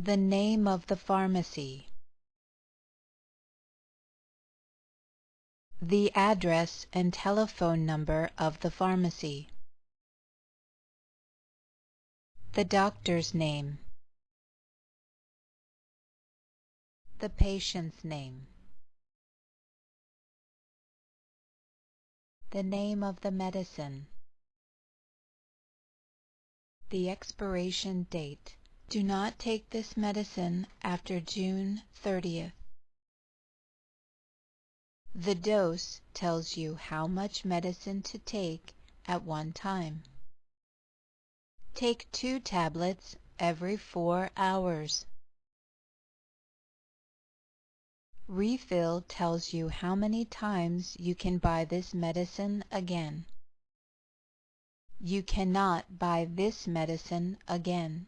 The name of the pharmacy. The address and telephone number of the pharmacy. The doctor's name. The patient's name. The name of the medicine. The expiration date. Do not take this medicine after June 30th. The dose tells you how much medicine to take at one time. Take two tablets every four hours. Refill tells you how many times you can buy this medicine again. You cannot buy this medicine again.